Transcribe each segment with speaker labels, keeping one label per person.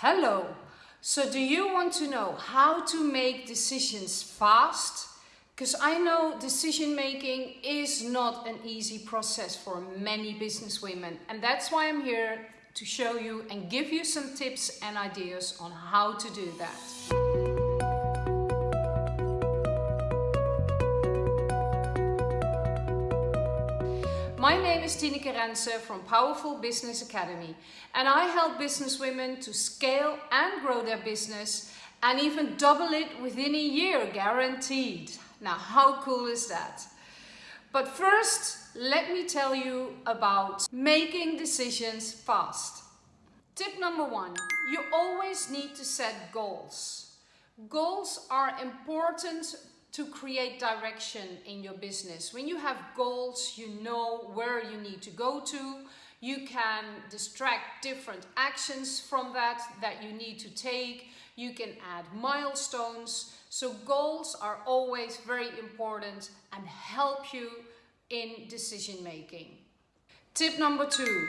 Speaker 1: Hello! So do you want to know how to make decisions fast? Because I know decision making is not an easy process for many business women and that's why I'm here to show you and give you some tips and ideas on how to do that. My name is Tineke Rense from Powerful Business Academy and I help business women to scale and grow their business and even double it within a year, guaranteed. Now, how cool is that? But first, let me tell you about making decisions fast. Tip number one, you always need to set goals. Goals are important to create direction in your business. When you have goals, you know where you need to go to. You can distract different actions from that that you need to take. You can add milestones. So goals are always very important and help you in decision making. Tip number two,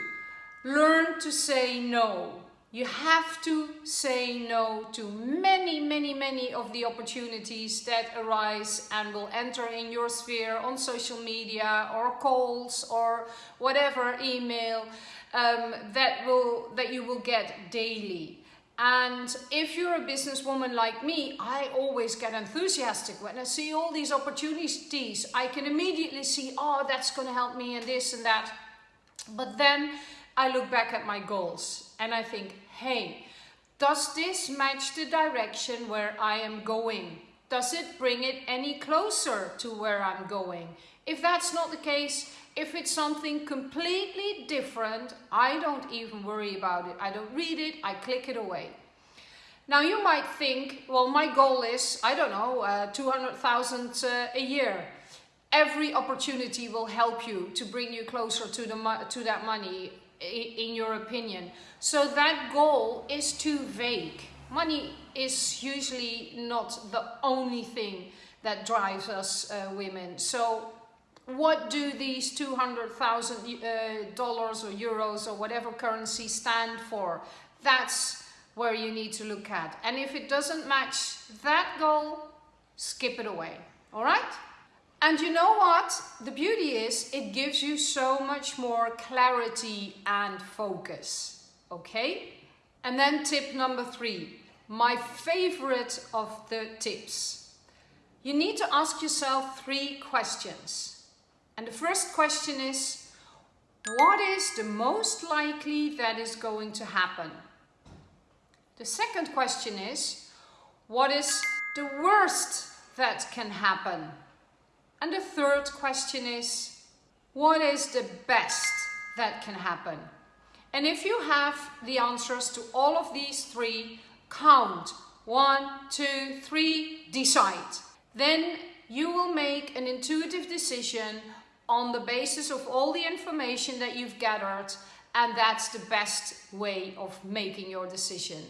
Speaker 1: learn to say no. You have to say no to many, many, many of the opportunities that arise and will enter in your sphere on social media or calls or whatever email um, that, will, that you will get daily. And if you're a businesswoman like me, I always get enthusiastic when I see all these opportunities. I can immediately see, oh, that's going to help me and this and that. But then I look back at my goals and I think, hey, does this match the direction where I am going? Does it bring it any closer to where I'm going? If that's not the case, if it's something completely different, I don't even worry about it. I don't read it, I click it away. Now you might think, well, my goal is, I don't know, uh, 200,000 uh, a year. Every opportunity will help you to bring you closer to, the, to that money in your opinion. So that goal is too vague. Money is usually not the only thing that drives us uh, women. So what do these 200,000 uh, dollars or euros or whatever currency stand for? That's where you need to look at. And if it doesn't match that goal, skip it away. All right? And you know what? The beauty is it gives you so much more clarity and focus. Okay? And then tip number three, my favorite of the tips. You need to ask yourself three questions. And the first question is, what is the most likely that is going to happen? The second question is, what is the worst that can happen? And the third question is, what is the best that can happen? And if you have the answers to all of these three, count. One, two, three, decide. Then you will make an intuitive decision on the basis of all the information that you've gathered and that's the best way of making your decision.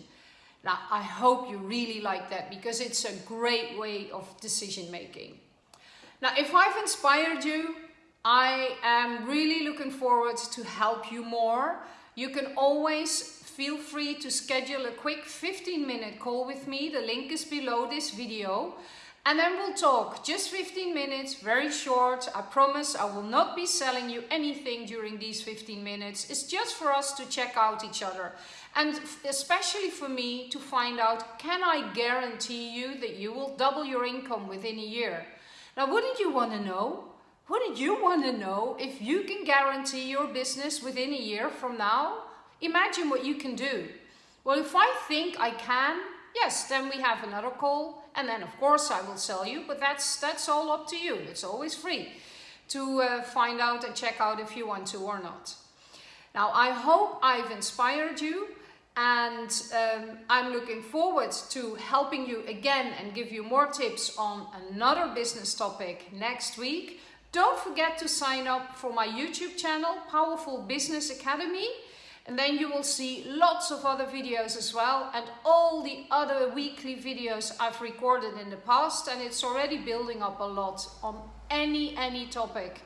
Speaker 1: Now, I hope you really like that because it's a great way of decision making. Now, if I've inspired you, I am really looking forward to help you more. You can always feel free to schedule a quick 15 minute call with me. The link is below this video. And then we'll talk just 15 minutes, very short. I promise I will not be selling you anything during these 15 minutes. It's just for us to check out each other. And especially for me to find out, can I guarantee you that you will double your income within a year? Now, wouldn't you want to know? Wouldn't you want to know if you can guarantee your business within a year from now? Imagine what you can do. Well, if I think I can, yes, then we have another call. And then, of course, I will sell you. But that's, that's all up to you. It's always free to uh, find out and check out if you want to or not. Now, I hope I've inspired you and um, I'm looking forward to helping you again and give you more tips on another business topic next week. Don't forget to sign up for my YouTube channel, Powerful Business Academy. And then you will see lots of other videos as well and all the other weekly videos I've recorded in the past and it's already building up a lot on any, any topic.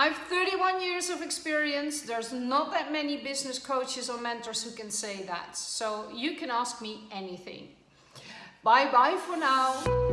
Speaker 1: I've 31 years of experience. There's not that many business coaches or mentors who can say that. So you can ask me anything. Bye bye for now.